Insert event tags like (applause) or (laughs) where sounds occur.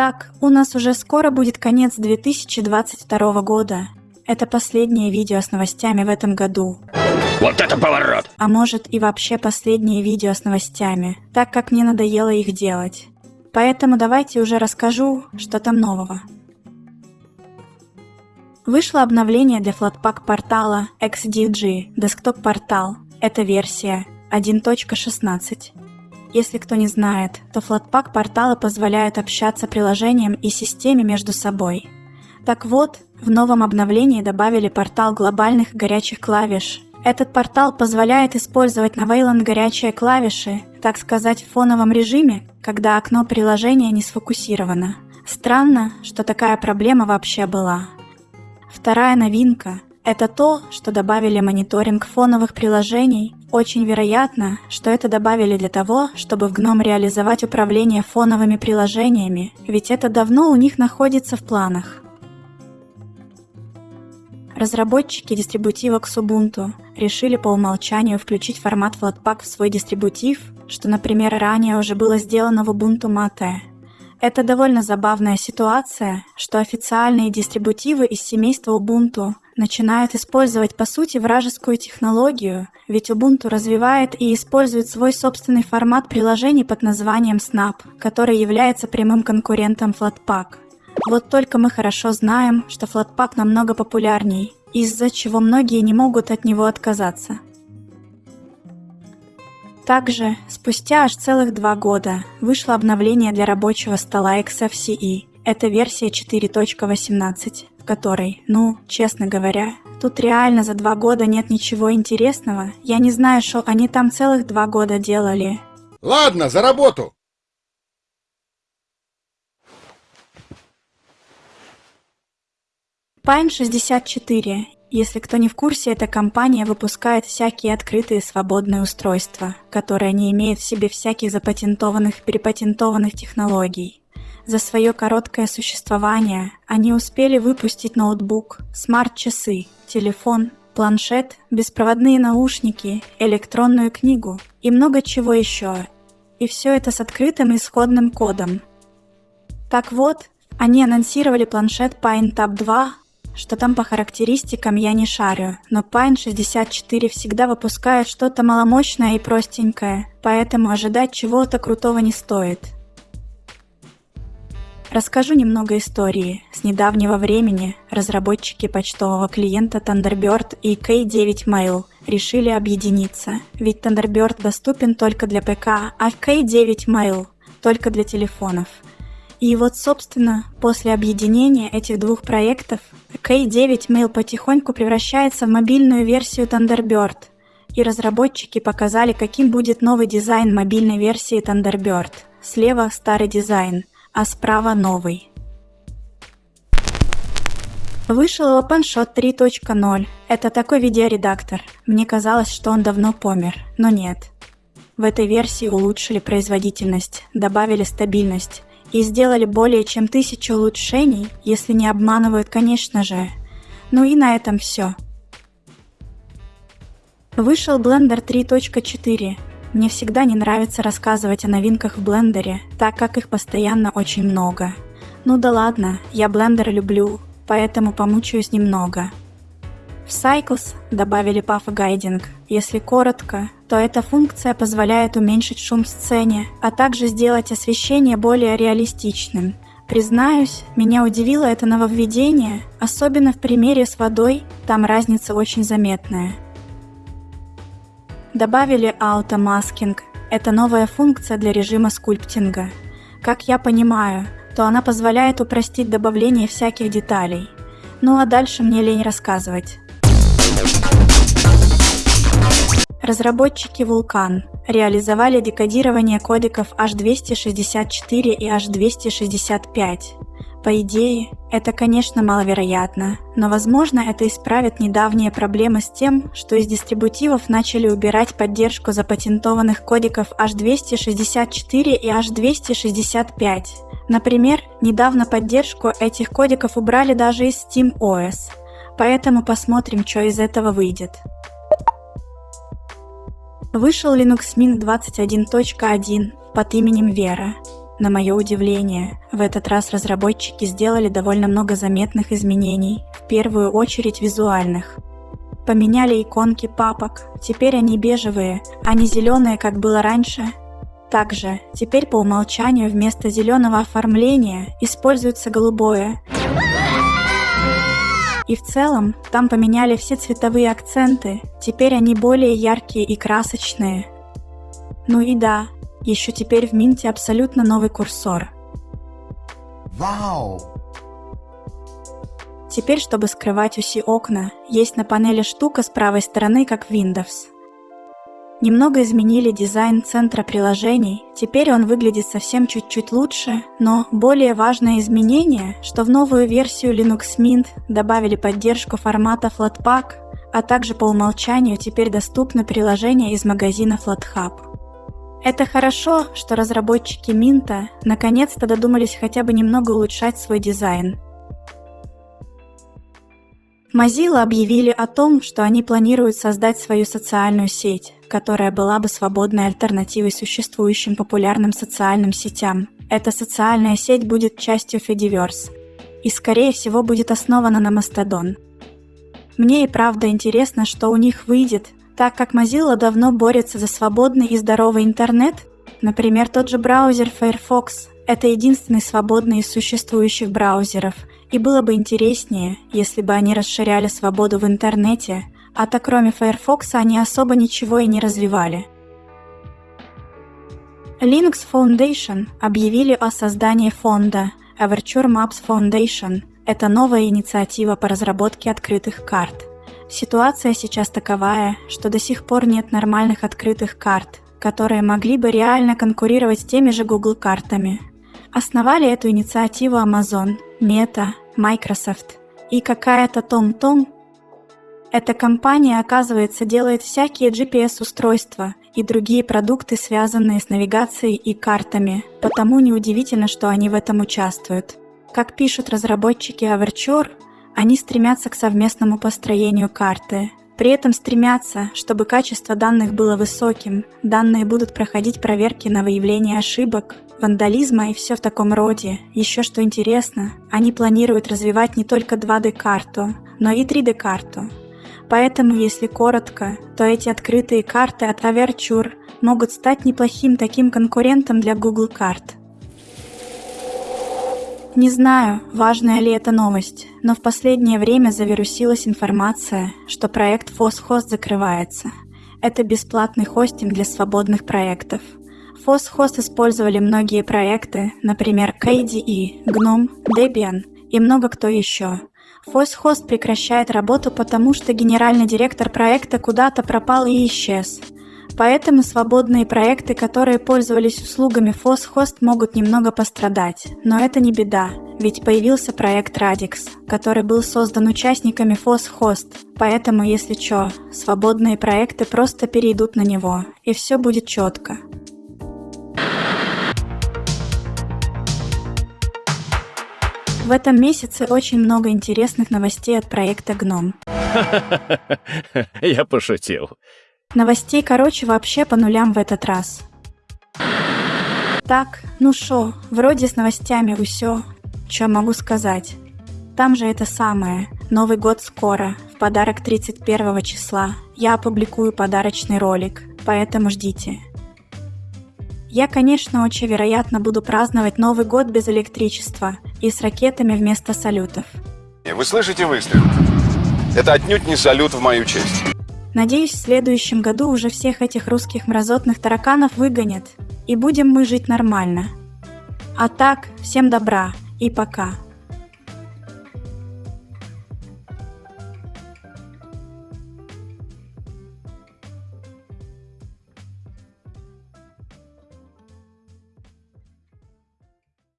Так, у нас уже скоро будет конец 2022 года. Это последнее видео с новостями в этом году. Вот это поворот! А может и вообще последнее видео с новостями, так как мне надоело их делать. Поэтому давайте уже расскажу, что там нового. Вышло обновление для Flatpak портала XDG Desktop портал. Это версия 1.16. Если кто не знает, то Flatpak порталы позволяют общаться приложениям и системе между собой. Так вот, в новом обновлении добавили портал глобальных горячих клавиш. Этот портал позволяет использовать на Wayland горячие клавиши, так сказать, в фоновом режиме, когда окно приложения не сфокусировано. Странно, что такая проблема вообще была. Вторая новинка – это то, что добавили мониторинг фоновых приложений. Очень вероятно, что это добавили для того, чтобы в GNOME реализовать управление фоновыми приложениями, ведь это давно у них находится в планах. Разработчики дистрибутива Xubuntu решили по умолчанию включить формат Flatpak в свой дистрибутив, что, например, ранее уже было сделано в Ubuntu Mate. Это довольно забавная ситуация, что официальные дистрибутивы из семейства Ubuntu начинают использовать по сути вражескую технологию, ведь Ubuntu развивает и использует свой собственный формат приложений под названием Snap, который является прямым конкурентом Flatpak. Вот только мы хорошо знаем, что Flatpak намного популярней, из-за чего многие не могут от него отказаться. Также, спустя аж целых два года, вышло обновление для рабочего стола XFCE. Это версия 4.18, в которой, ну, честно говоря, тут реально за два года нет ничего интересного. Я не знаю, что они там целых два года делали. Ладно, за работу! Pine 64. Если кто не в курсе, эта компания выпускает всякие открытые свободные устройства, которые не имеют в себе всяких запатентованных перепатентованных технологий. За свое короткое существование они успели выпустить ноутбук, смарт-часы, телефон, планшет, беспроводные наушники, электронную книгу и много чего еще. И все это с открытым исходным кодом. Так вот, они анонсировали планшет Pine Tab 2 что там по характеристикам я не шарю, но Pine 64 всегда выпускает что-то маломощное и простенькое, поэтому ожидать чего-то крутого не стоит. Расскажу немного истории. С недавнего времени разработчики почтового клиента Thunderbird и K9 Mail решили объединиться, ведь Thunderbird доступен только для ПК, а K9 Mail только для телефонов – и вот, собственно, после объединения этих двух проектов, K9 Mail потихоньку превращается в мобильную версию Thunderbird, и разработчики показали, каким будет новый дизайн мобильной версии Thunderbird. Слева старый дизайн, а справа новый. Вышел OpenShot 3.0. Это такой видеоредактор. Мне казалось, что он давно помер, но нет. В этой версии улучшили производительность, добавили стабильность, и сделали более чем тысячу улучшений, если не обманывают, конечно же. Ну и на этом все. Вышел Blender 3.4. Мне всегда не нравится рассказывать о новинках в блендере, так как их постоянно очень много. Ну да ладно, я блендер люблю, поэтому помучаюсь немного. В Cycles добавили Path Guiding. Если коротко, то эта функция позволяет уменьшить шум в сцене, а также сделать освещение более реалистичным. Признаюсь, меня удивило это нововведение, особенно в примере с водой, там разница очень заметная. Добавили automasking. Это новая функция для режима скульптинга. Как я понимаю, то она позволяет упростить добавление всяких деталей. Ну а дальше мне лень рассказывать. Разработчики Vulkan реализовали декодирование кодеков H264 и H265. По идее, это, конечно, маловероятно, но, возможно, это исправит недавние проблемы с тем, что из дистрибутивов начали убирать поддержку запатентованных кодеков H264 и H265. Например, недавно поддержку этих кодеков убрали даже из SteamOS, поэтому посмотрим, что из этого выйдет. Вышел Linux Mint 21.1 под именем Вера. На мое удивление, в этот раз разработчики сделали довольно много заметных изменений, в первую очередь визуальных. Поменяли иконки папок, теперь они бежевые, а не зеленые, как было раньше. Также, теперь по умолчанию вместо зеленого оформления используется голубое. И в целом, там поменяли все цветовые акценты, теперь они более яркие и красочные. Ну и да, еще теперь в Минте абсолютно новый курсор. Вау! Теперь, чтобы скрывать уси окна, есть на панели штука с правой стороны, как в Windows. Немного изменили дизайн центра приложений, теперь он выглядит совсем чуть-чуть лучше, но более важное изменение, что в новую версию Linux Mint добавили поддержку формата Flatpak, а также по умолчанию теперь доступны приложения из магазина FlatHub. Это хорошо, что разработчики Минта наконец-то додумались хотя бы немного улучшать свой дизайн. Mozilla объявили о том, что они планируют создать свою социальную сеть, которая была бы свободной альтернативой существующим популярным социальным сетям. Эта социальная сеть будет частью Fediverse и, скорее всего, будет основана на Mastodon. Мне и правда интересно, что у них выйдет, так как Mozilla давно борется за свободный и здоровый интернет, например, тот же браузер Firefox – это единственный свободный из существующих браузеров, и было бы интереснее, если бы они расширяли свободу в интернете, а так кроме Firefox они особо ничего и не развивали. Linux Foundation объявили о создании фонда Aperture Maps Foundation. Это новая инициатива по разработке открытых карт – Ситуация сейчас таковая, что до сих пор нет нормальных открытых карт, которые могли бы реально конкурировать с теми же Google картами. Основали эту инициативу Amazon, Meta, Microsoft и какая-то TomTom. Эта компания, оказывается, делает всякие GPS-устройства и другие продукты, связанные с навигацией и картами, потому неудивительно, что они в этом участвуют. Как пишут разработчики Averture, они стремятся к совместному построению карты. При этом стремятся, чтобы качество данных было высоким, данные будут проходить проверки на выявление ошибок, вандализма и все в таком роде. Еще что интересно, они планируют развивать не только 2D-карту, но и 3D-карту. Поэтому, если коротко, то эти открытые карты от Averture могут стать неплохим таким конкурентом для Google карт – не знаю, важная ли эта новость, но в последнее время завирусилась информация, что проект FOSHOST закрывается. Это бесплатный хостинг для свободных проектов. FOSHOST использовали многие проекты, например, KDE, GNOME, Debian и много кто еще. FOSHOST прекращает работу, потому что генеральный директор проекта куда-то пропал и исчез – Поэтому свободные проекты, которые пользовались услугами FOSHOST, могут немного пострадать. Но это не беда, ведь появился проект Radix, который был создан участниками FOSHOST. Поэтому, если чё, свободные проекты просто перейдут на него, и все будет четко. В этом месяце очень много интересных новостей от проекта GNOME. (laughs) Я пошутил. Новостей, короче, вообще по нулям в этот раз. Так, ну шо, вроде с новостями усё. Чё могу сказать? Там же это самое. Новый год скоро, в подарок 31 числа. Я опубликую подарочный ролик, поэтому ждите. Я, конечно, очень вероятно буду праздновать Новый год без электричества и с ракетами вместо салютов. Вы слышите выстрел? Это отнюдь не салют в мою честь. Надеюсь, в следующем году уже всех этих русских мразотных тараканов выгонят, и будем мы жить нормально. А так, всем добра и пока.